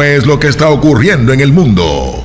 es lo que está ocurriendo en el mundo.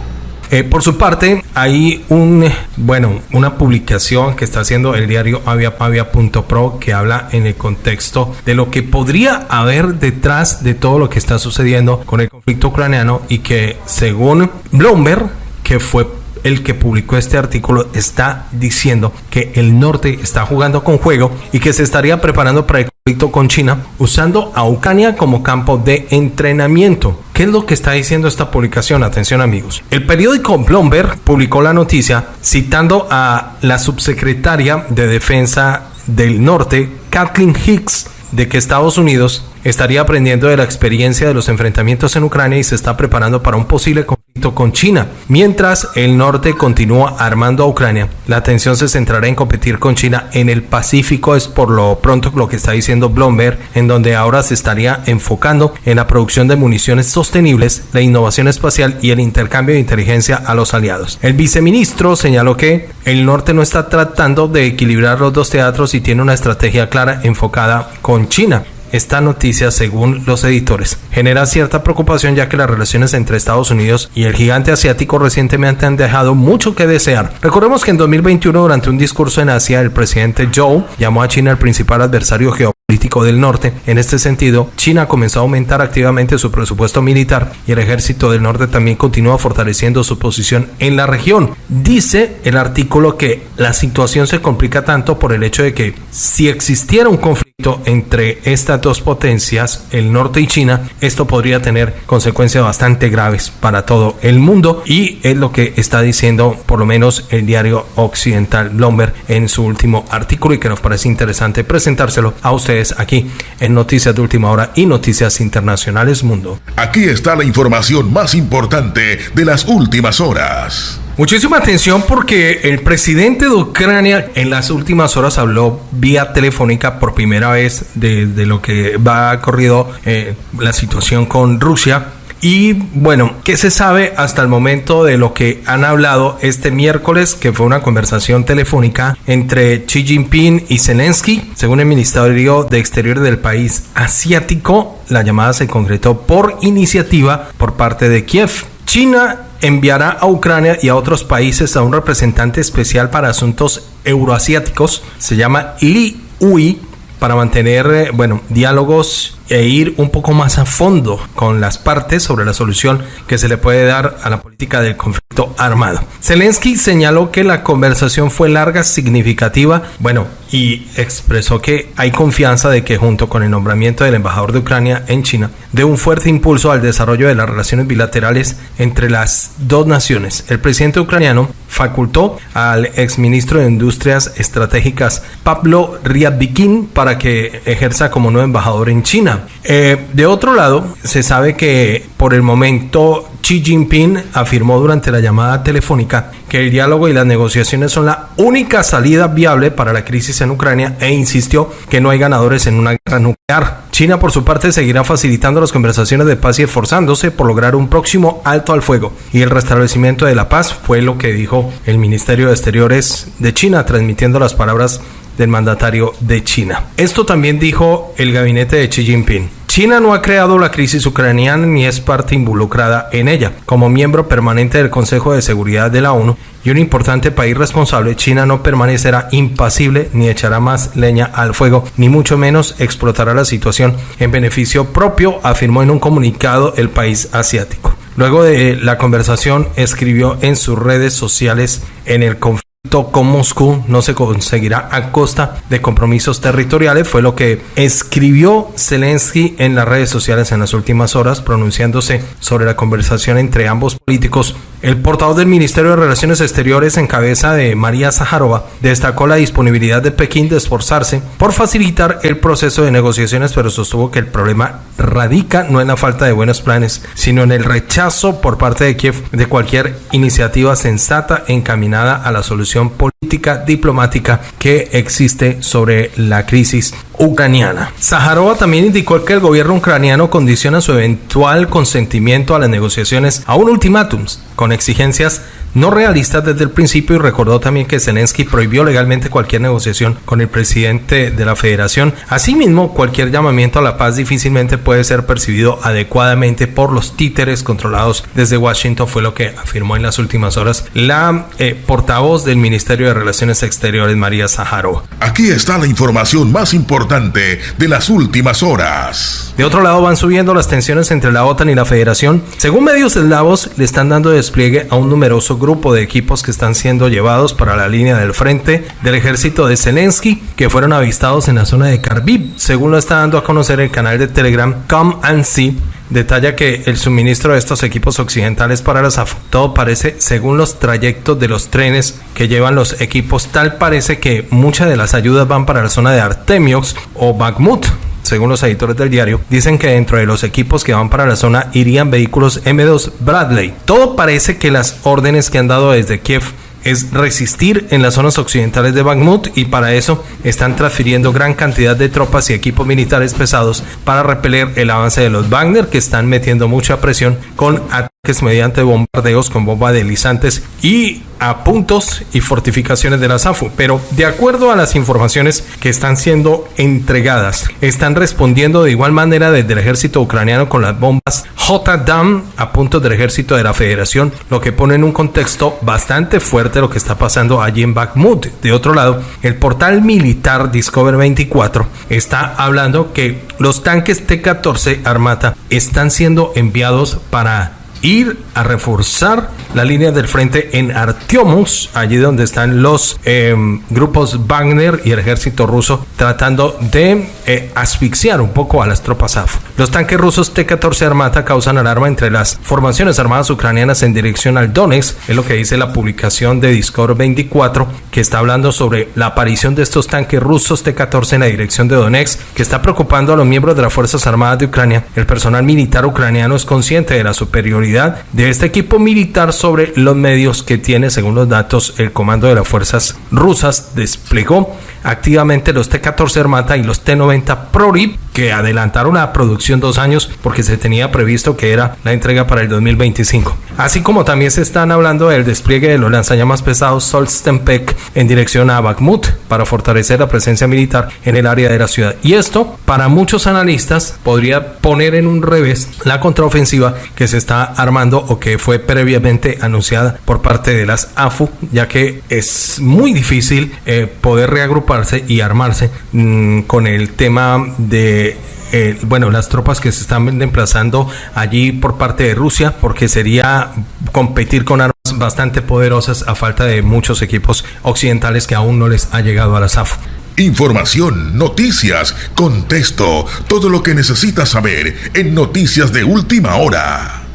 Eh, por su parte, hay un, bueno, una publicación que está haciendo el diario aviapavia.pro que habla en el contexto de lo que podría haber detrás de todo lo que está sucediendo con el conflicto ucraniano y que según Bloomberg, que fue el que publicó este artículo está diciendo que el norte está jugando con juego y que se estaría preparando para el con China usando a Ucrania como campo de entrenamiento. ¿Qué es lo que está diciendo esta publicación? Atención amigos. El periódico Bloomberg publicó la noticia citando a la subsecretaria de Defensa del Norte, Kathleen Hicks, de que Estados Unidos estaría aprendiendo de la experiencia de los enfrentamientos en Ucrania y se está preparando para un posible conflicto con China. Mientras el norte continúa armando a Ucrania, la atención se centrará en competir con China en el Pacífico, es por lo pronto lo que está diciendo Bloomberg, en donde ahora se estaría enfocando en la producción de municiones sostenibles, la innovación espacial y el intercambio de inteligencia a los aliados. El viceministro señaló que el norte no está tratando de equilibrar los dos teatros y tiene una estrategia clara enfocada con China. Esta noticia, según los editores, genera cierta preocupación ya que las relaciones entre Estados Unidos y el gigante asiático recientemente han dejado mucho que desear. Recordemos que en 2021, durante un discurso en Asia, el presidente Zhou llamó a China el principal adversario geopolítico del norte. En este sentido, China comenzó a aumentar activamente su presupuesto militar y el ejército del norte también continúa fortaleciendo su posición en la región. Dice el artículo que la situación se complica tanto por el hecho de que si existiera un conflicto entre estas dos potencias, el norte y China, esto podría tener consecuencias bastante graves para todo el mundo y es lo que está diciendo por lo menos el diario occidental Bloomberg en su último artículo y que nos parece interesante presentárselo a ustedes aquí en Noticias de Última Hora y Noticias Internacionales Mundo. Aquí está la información más importante de las últimas horas. Muchísima atención porque el presidente de Ucrania en las últimas horas habló vía telefónica por primera vez de, lo que va corrido eh, la situación con Rusia. Y bueno, ¿qué se sabe hasta el momento de lo que han hablado este miércoles, que fue una conversación telefónica entre Xi Jinping y Zelensky? Según el Ministerio de Exteriores del país asiático, la llamada se concretó por iniciativa por parte de Kiev. China enviará a Ucrania y a otros países a un representante especial para asuntos euroasiáticos, se llama Li Ui, para mantener, eh, bueno, diálogos e ir un poco más a fondo con las partes sobre la solución que se le puede dar a la política del conflicto armado. Zelensky señaló que la conversación fue larga, significativa, bueno, y expresó que hay confianza de que junto con el nombramiento del embajador de Ucrania en China, dé un fuerte impulso al desarrollo de las relaciones bilaterales entre las dos naciones. El presidente ucraniano facultó al exministro de Industrias Estratégicas Pablo Ryabkin para que ejerza como nuevo embajador en China. Eh, de otro lado, se sabe que por el momento Xi Jinping afirmó durante la llamada telefónica que el diálogo y las negociaciones son la única salida viable para la crisis en Ucrania e insistió que no hay ganadores en una guerra nuclear. China, por su parte, seguirá facilitando las conversaciones de paz y esforzándose por lograr un próximo alto al fuego y el restablecimiento de la paz, fue lo que dijo el Ministerio de Exteriores de China, transmitiendo las palabras del mandatario de China. Esto también dijo el gabinete de Xi Jinping. China no ha creado la crisis ucraniana ni es parte involucrada en ella. Como miembro permanente del Consejo de Seguridad de la ONU y un importante país responsable, China no permanecerá impasible ni echará más leña al fuego, ni mucho menos explotará la situación en beneficio propio, afirmó en un comunicado el país asiático. Luego de la conversación, escribió en sus redes sociales en el conflicto con Moscú no se conseguirá a costa de compromisos territoriales, fue lo que escribió Zelensky en las redes sociales en las últimas horas, pronunciándose sobre la conversación entre ambos políticos. El portavoz del Ministerio de Relaciones Exteriores en cabeza de María Zaharova destacó la disponibilidad de Pekín de esforzarse por facilitar el proceso de negociaciones, pero sostuvo que el problema radica no en la falta de buenos planes, sino en el rechazo por parte de Kiev de cualquier iniciativa sensata encaminada a la solución política diplomática que existe sobre la crisis ucraniana. Zaharova también indicó que el gobierno ucraniano condiciona su eventual consentimiento a las negociaciones a un ultimátum con exigencias no realistas desde el principio y recordó también que Zelensky prohibió legalmente cualquier negociación con el presidente de la federación. Asimismo, cualquier llamamiento a la paz difícilmente puede ser percibido adecuadamente por los títeres controlados desde Washington, fue lo que afirmó en las últimas horas la eh, portavoz del Ministerio de Relaciones Exteriores, María Saharo. Aquí está la información más importante de las últimas horas. De otro lado, van subiendo las tensiones entre la OTAN y la Federación. Según medios eslavos, le están dando despliegue a un numeroso grupo de equipos que están siendo llevados para la línea del frente del ejército de Zelensky, que fueron avistados en la zona de Kharkiv, según lo está dando a conocer el canal de Telegram Come and See detalla que el suministro de estos equipos occidentales para la SAF todo parece, según los trayectos de los trenes que llevan los equipos, tal parece que muchas de las ayudas van para la zona de Artemiox o Bakhmut. Según los editores del diario, dicen que dentro de los equipos que van para la zona irían vehículos M2 Bradley. Todo parece que las órdenes que han dado desde Kiev es resistir en las zonas occidentales de Bakhmut y para eso están transfiriendo gran cantidad de tropas y equipos militares pesados para repeler el avance de los Wagner que están metiendo mucha presión con ataques mediante bombardeos con bombas deslizantes y a puntos y fortificaciones de la SAFU, pero de acuerdo a las informaciones que están siendo entregadas, están respondiendo de igual manera desde el ejército ucraniano con las bombas J-DAM a puntos del ejército de la federación, lo que pone en un contexto bastante fuerte lo que está pasando allí en Bakhmut. De otro lado, el portal militar Discover 24 está hablando que los tanques T-14 Armata están siendo enviados para ir a reforzar la línea del frente en Artyomus, allí donde están los em, grupos Wagner y el ejército ruso tratando de eh, asfixiar un poco a las tropas AF. Los tanques rusos T-14 Armata causan alarma entre las formaciones armadas ucranianas en dirección al Donetsk, es lo que dice la publicación de Discord 24, que está hablando sobre la aparición de estos tanques rusos T-14 en la dirección de Donetsk, que está preocupando a los miembros de las Fuerzas Armadas de Ucrania. El personal militar ucraniano es consciente de la superioridad de este equipo militar sobre los medios que tiene, según los datos, el comando de las fuerzas rusas desplegó activamente los T-14 Armata y los T-90 Prorip que adelantaron la producción dos años porque se tenía previsto que era la entrega para el 2025. Así como también se están hablando del despliegue de los lanzallamas pesados Solstenpek en dirección a Bakhmut para fortalecer la presencia militar en el área de la ciudad. Y esto, para muchos analistas, podría poner en un revés la contraofensiva que se está armando o que fue previamente anunciada por parte de las AFU, ya que es muy difícil eh, poder reagruparse y armarse mmm, con el tema de eh, bueno, las tropas que se están desplazando allí por parte de Rusia, porque sería competir con armas bastante poderosas a falta de muchos equipos occidentales que aún no les ha llegado a la SAF. Información, noticias, contexto, todo lo que necesitas saber en Noticias de Última Hora.